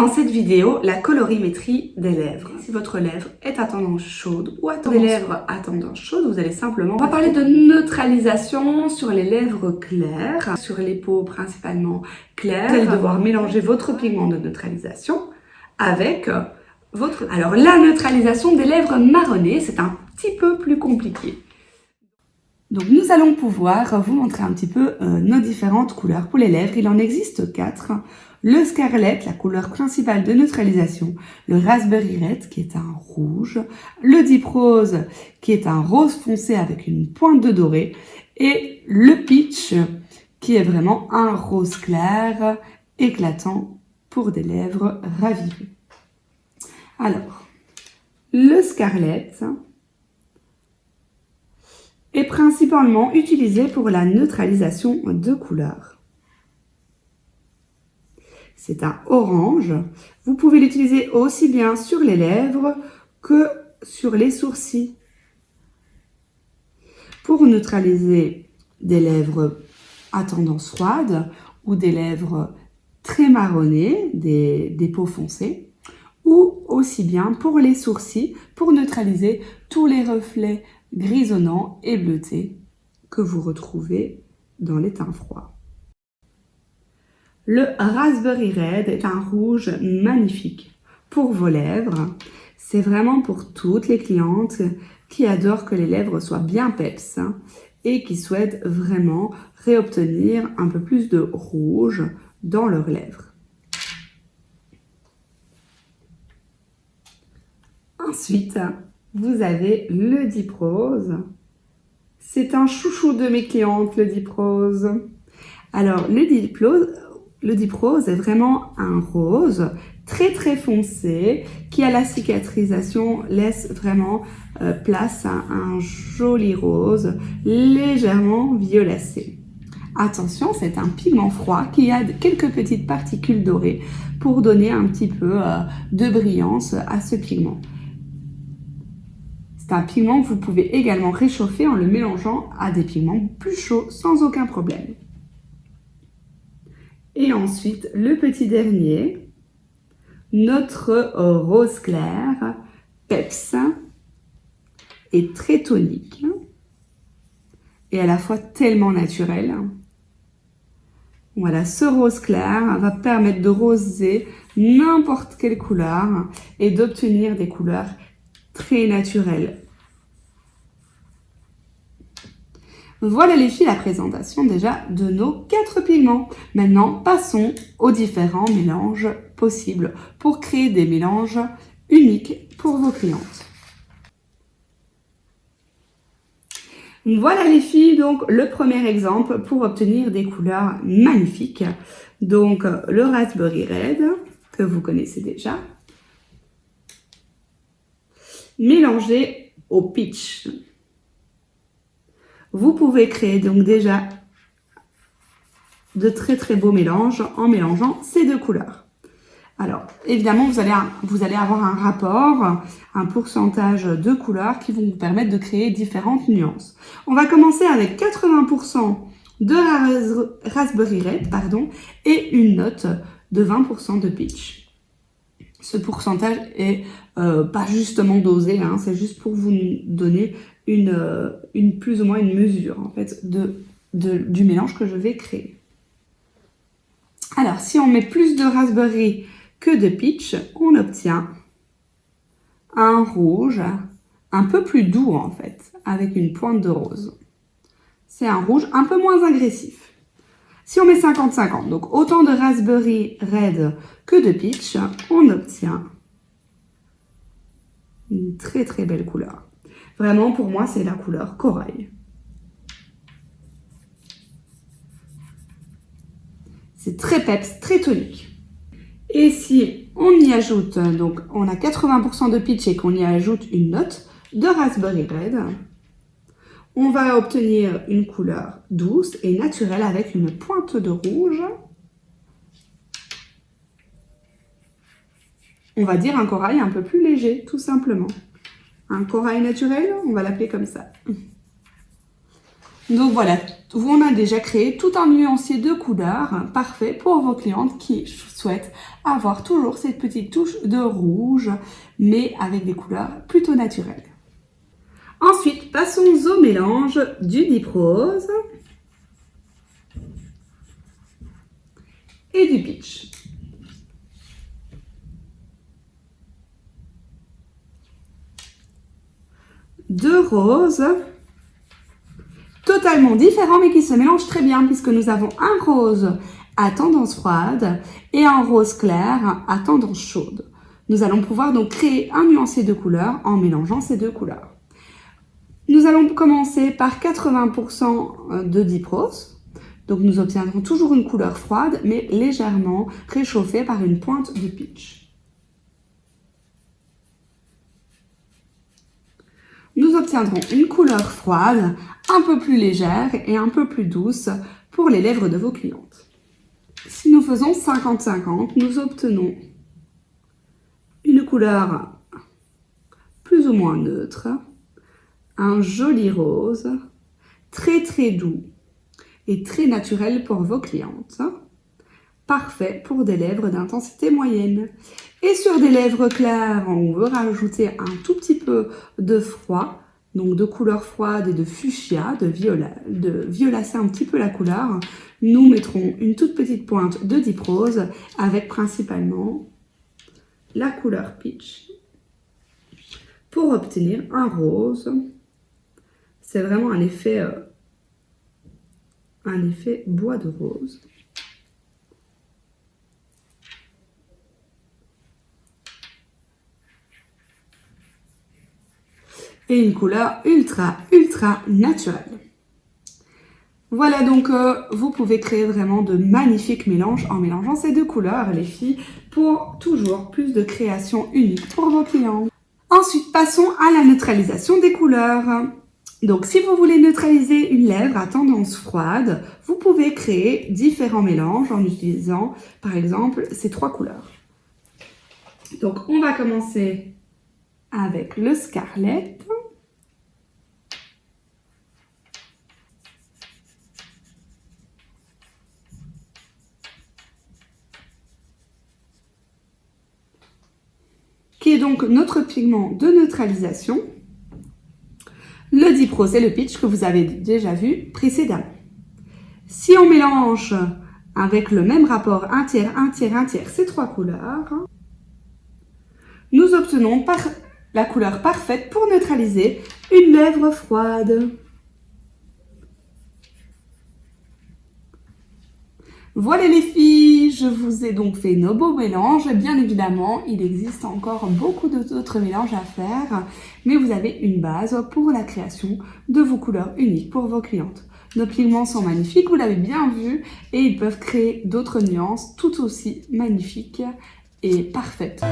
dans cette vidéo la colorimétrie des lèvres. Si votre lèvre est à tendance chaude ou à tendance... des lèvres à tendance chaude, vous allez simplement... On va parler de neutralisation sur les lèvres claires, sur les peaux principalement claires. Vous allez devoir mélanger votre pigment de neutralisation avec votre... Alors la neutralisation des lèvres marronnées, c'est un petit peu plus compliqué. Donc nous allons pouvoir vous montrer un petit peu euh, nos différentes couleurs pour les lèvres. Il en existe quatre. Le Scarlet, la couleur principale de neutralisation. Le Raspberry Red, qui est un rouge. Le Deep Rose, qui est un rose foncé avec une pointe de doré. Et le Peach, qui est vraiment un rose clair, éclatant pour des lèvres ravivées. Alors, le Scarlet, principalement utilisé pour la neutralisation de couleurs. C'est un orange. Vous pouvez l'utiliser aussi bien sur les lèvres que sur les sourcils. Pour neutraliser des lèvres à tendance froide ou des lèvres très marronnées, des peaux foncées, ou aussi bien pour les sourcils, pour neutraliser tous les reflets grisonnant et bleuté que vous retrouvez dans les teints froids. Le Raspberry Red est un rouge magnifique pour vos lèvres. C'est vraiment pour toutes les clientes qui adorent que les lèvres soient bien peps et qui souhaitent vraiment réobtenir un peu plus de rouge dans leurs lèvres. Ensuite, vous avez le Deep Rose. C'est un chouchou de mes clientes, le Deep Rose. Alors, le Deep Rose, le Deep Rose est vraiment un rose très très foncé qui à la cicatrisation laisse vraiment euh, place à un joli rose légèrement violacé. Attention, c'est un pigment froid qui a quelques petites particules dorées pour donner un petit peu euh, de brillance à ce pigment. C'est un pigment que vous pouvez également réchauffer en le mélangeant à des pigments plus chauds sans aucun problème. Et ensuite, le petit dernier, notre rose clair, Peps, est très tonique et à la fois tellement naturel. Voilà, ce rose clair va permettre de roser n'importe quelle couleur et d'obtenir des couleurs très naturel. Voilà les filles la présentation déjà de nos quatre pigments. Maintenant, passons aux différents mélanges possibles pour créer des mélanges uniques pour vos clientes. Voilà les filles, donc le premier exemple pour obtenir des couleurs magnifiques. Donc le Raspberry Red, que vous connaissez déjà, mélangé au pitch. Vous pouvez créer donc déjà de très très beaux mélanges en mélangeant ces deux couleurs. Alors, évidemment, vous allez, vous allez avoir un rapport, un pourcentage de couleurs qui vont vous permettre de créer différentes nuances. On va commencer avec 80% de Raspberry Red pardon, et une note de 20% de Peach ce pourcentage est euh, pas justement dosé, hein, c'est juste pour vous donner euh, une, plus ou moins une mesure en fait du mélange que je vais créer. Alors, si on met plus de raspberry que de peach, on obtient un rouge un peu plus doux en fait, avec une pointe de rose. C'est un rouge un peu moins agressif. Si on met 50-50, donc autant de raspberry red que de peach, on obtient une très très belle couleur. Vraiment, pour moi, c'est la couleur corail. C'est très peps, très tonique. Et si on y ajoute, donc on a 80% de peach et qu'on y ajoute une note de raspberry red, on va obtenir une couleur douce et naturelle avec une pointe de rouge. On va dire un corail un peu plus léger, tout simplement. Un corail naturel, on va l'appeler comme ça. Donc voilà, on a déjà créé tout un nuancier de couleurs parfait pour vos clientes qui souhaitent avoir toujours cette petite touche de rouge, mais avec des couleurs plutôt naturelles. Ensuite, passons au mélange du Deep Rose et du Peach. Deux roses totalement différents mais qui se mélangent très bien puisque nous avons un rose à tendance froide et un rose clair à tendance chaude. Nous allons pouvoir donc créer un nuancier de couleurs en mélangeant ces deux couleurs. Nous allons commencer par 80% de Deep Rose. Donc nous obtiendrons toujours une couleur froide, mais légèrement réchauffée par une pointe de peach. Nous obtiendrons une couleur froide, un peu plus légère et un peu plus douce pour les lèvres de vos clientes. Si nous faisons 50-50, nous obtenons une couleur plus ou moins neutre, un joli rose, très très doux et très naturel pour vos clientes. Parfait pour des lèvres d'intensité moyenne. Et sur des lèvres claires, on veut rajouter un tout petit peu de froid, donc de couleur froide et de fuchsia, de, viola, de violacé un petit peu la couleur. Nous mettrons une toute petite pointe de Deep Rose avec principalement la couleur Peach pour obtenir un rose c'est vraiment un effet, euh, un effet bois de rose. Et une couleur ultra, ultra naturelle. Voilà donc, euh, vous pouvez créer vraiment de magnifiques mélanges en mélangeant ces deux couleurs, les filles, pour toujours plus de créations uniques pour vos clients. Ensuite, passons à la neutralisation des couleurs. Donc, si vous voulez neutraliser une lèvre à tendance froide, vous pouvez créer différents mélanges en utilisant, par exemple, ces trois couleurs. Donc, on va commencer avec le Scarlet. qui est donc notre pigment de neutralisation. Le Dipro, c'est le pitch que vous avez déjà vu précédemment. Si on mélange avec le même rapport un tiers, un tiers, un tiers, ces trois couleurs, nous obtenons la couleur parfaite pour neutraliser une lèvre froide. Voilà les filles, je vous ai donc fait nos beaux mélanges. Bien évidemment, il existe encore beaucoup d'autres mélanges à faire, mais vous avez une base pour la création de vos couleurs uniques pour vos clientes. Nos pigments sont magnifiques, vous l'avez bien vu, et ils peuvent créer d'autres nuances tout aussi magnifiques et parfaites.